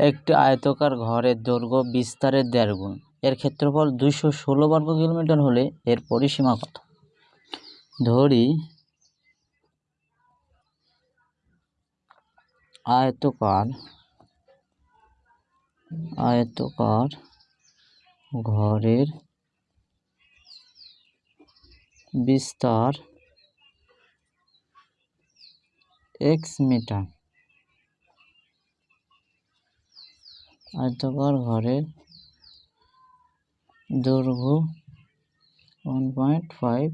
একটি আয়তকার ঘরের দৈর্ঘ্য বিস্তারের দেড় গুণ। এর ক্ষেত্রফল দুইশো ষোলো বর্গ কিলোমিটার হলে এর পরিসীমা কত? ধরি, আয়তকার আয়তকার ঘরের বিস্তার এক্স মিটার। আয়তকার ঘরের দৈর্ঘ্য one point five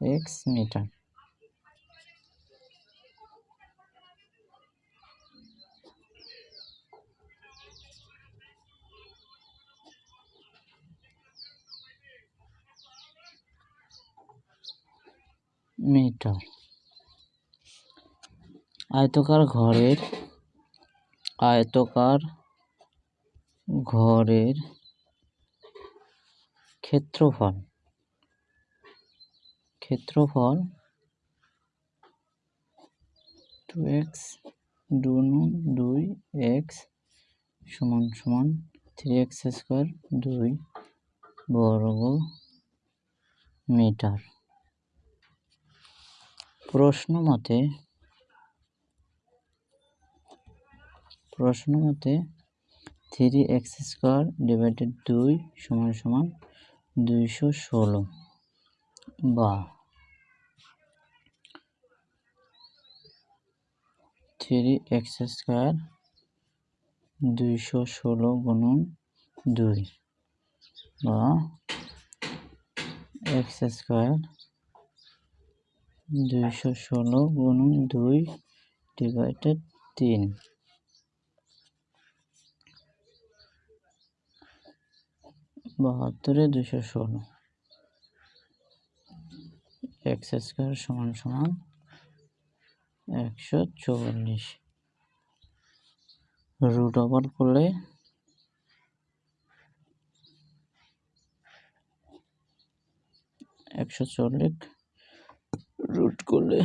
x metre metre আয়তকার ঘরের আয়তকার ঘরের ক্ষেত্রফল। ক্ষেত্রফল টু এক্স দুই এক্স সমান সমান থ্রি এক্স স্কোয়ার দুই বর্গ মিটার। প্রশ্ন মতে প্রশ্ন মতে থ্রি এক্স স্কোয়ার ডিভাইডেড দুই সমান সমান দুইশো ষোলো। বা থ্রি এক্স স্কোয়ার দুইশো ষোলো গুণন দুই। বা এক্স স্কোয়ার দুইশো ষোলো গুণন দুই ডিভাইডেড তিন। বাহাত্তরে দুশো ষোলো। এক্স স্কোয়ার সমান সমান একশো চল্লিশ রুট ওভার করলে একশো চল্লিশ। রুট করলে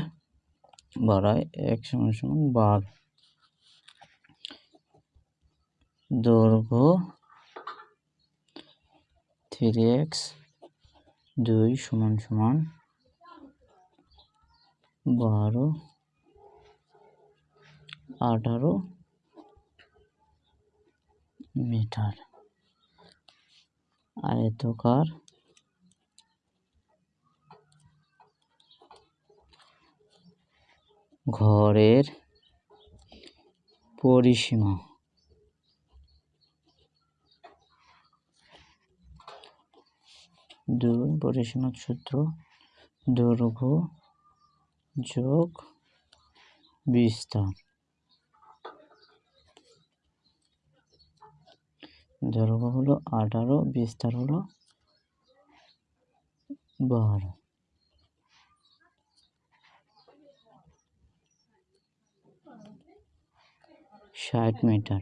বাড়ায় এক সমান সমান বার। দৈর্ঘ্য থ্রি এক্স দুই সমান সমান বারো আঠারো মিটার। আয়তকার ঘরের পরিসীমা। দুই পরিসীমার সূত্র দৈর্ঘ্য যোগ বিস্তার। দৈর্ঘ্য হলো আঠারো বিস্তার হলো বারো। ষাট মিটার।